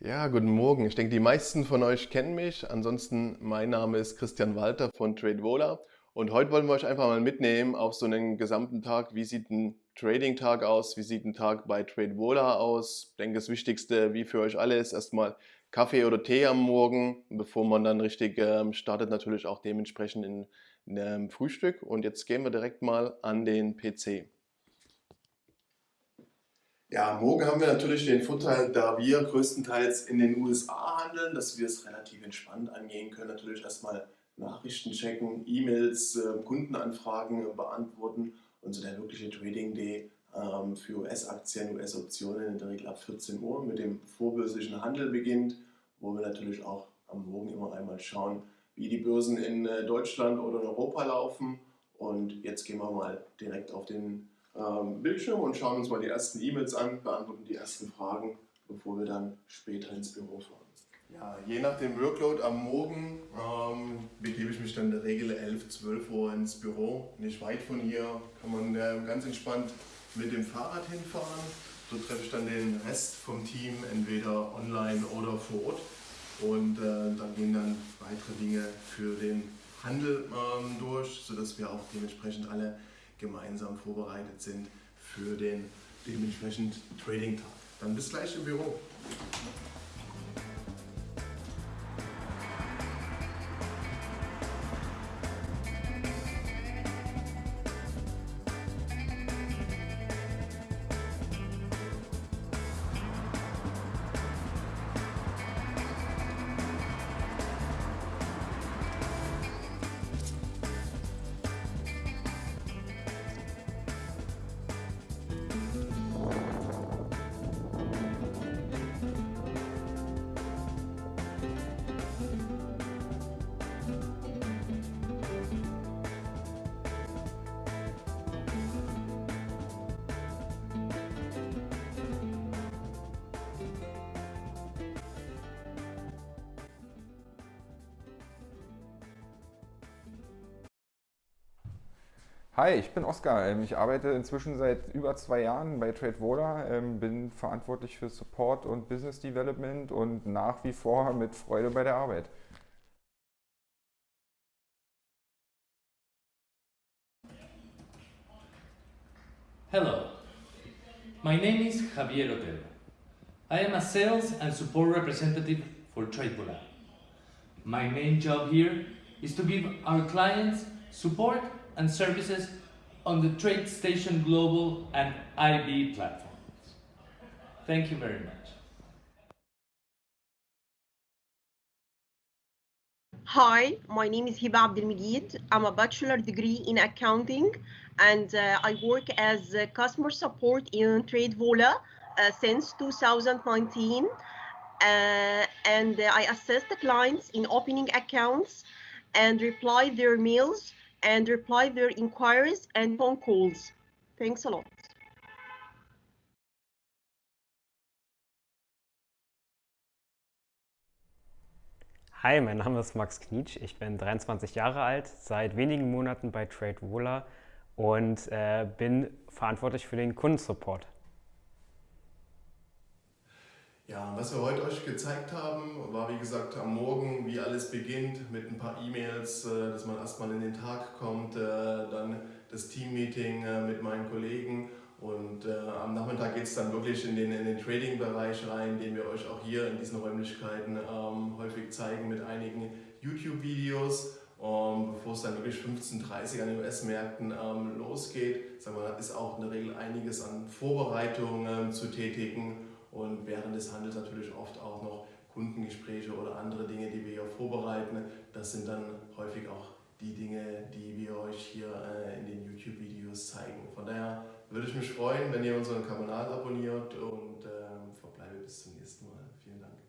Ja, guten Morgen. Ich denke, die meisten von euch kennen mich. Ansonsten, mein Name ist Christian Walter von TradeVola und heute wollen wir euch einfach mal mitnehmen auf so einen gesamten Tag. Wie sieht ein Trading-Tag aus? Wie sieht ein Tag bei TradeVola aus? Ich denke, das Wichtigste, wie für euch alle, ist erstmal Kaffee oder Tee am Morgen, bevor man dann richtig ähm, startet, natürlich auch dementsprechend in, in einem Frühstück. Und jetzt gehen wir direkt mal an den PC. Ja, morgen haben wir natürlich den Vorteil, da wir größtenteils in den USA handeln, dass wir es relativ entspannt angehen können. Natürlich erstmal Nachrichten checken, E-Mails, äh, Kundenanfragen beantworten und so der wirkliche Trading Day ähm, für US-Aktien, US-Optionen in der Regel ab 14 Uhr mit dem vorbörslichen Handel beginnt, wo wir natürlich auch am Morgen immer einmal schauen, wie die Börsen in äh, Deutschland oder in Europa laufen. Und jetzt gehen wir mal direkt auf den ähm, Bildschirm und schauen uns mal die ersten E-Mails an, beantworten die ersten Fragen, bevor wir dann später ins Büro fahren. Ja, je nach dem Workload am Morgen ähm, begebe ich mich dann in der Regel 11, 12 Uhr ins Büro. Nicht weit von hier kann man äh, ganz entspannt mit dem Fahrrad hinfahren. So treffe ich dann den Rest vom Team entweder online oder vor Ort. Und äh, dann gehen dann weitere Dinge für den Handel ähm, durch, sodass wir auch dementsprechend alle gemeinsam vorbereitet sind für den dementsprechend Trading-Tag. Dann bis gleich im Büro. Hi, ich bin Oskar. Ähm, ich arbeite inzwischen seit über zwei Jahren bei TradeVola, ähm, bin verantwortlich für Support und Business Development und nach wie vor mit Freude bei der Arbeit. Hello, my name is Javier Otero. I am a sales and support representative for TradeVola. My main job here is to give our clients support and services on the TradeStation Global and IB platforms. Thank you very much. Hi, my name is Hiba Abdelmegid. I'm a bachelor degree in accounting and uh, I work as customer support in TradeVola uh, since 2019. Uh, and I assist the clients in opening accounts and reply their mails and reply their inquiries and phone calls. Thanks a lot. Hi, mein Name ist Max Knietsch. Ich bin 23 Jahre alt, seit wenigen Monaten bei TradeVola und äh, bin verantwortlich für den Kundensupport. Ja, was wir heute euch gezeigt haben, war wie gesagt am Morgen, wie alles beginnt mit ein paar E-Mails, äh, dass man erstmal in den Tag kommt, äh, dann das Teammeeting äh, mit meinen Kollegen und am Nachmittag geht es dann wirklich in den, in den Trading-Bereich rein, den wir euch auch hier in diesen Räumlichkeiten ähm, häufig zeigen mit einigen YouTube-Videos. Um, bevor es dann wirklich 15.30 Uhr an den US-Märkten ähm, losgeht, sagen wir, ist auch in der Regel einiges an Vorbereitungen ähm, zu tätigen und während des Handels natürlich oft auch noch Kundengespräche oder andere Dinge, die wir hier vorbereiten. Das sind dann häufig auch die Dinge, die wir euch hier äh, in den YouTube-Videos zeigen. Von daher würde ich mich freuen, wenn ihr unseren Kanal abonniert und ähm, verbleibe bis zum nächsten Mal. Vielen Dank.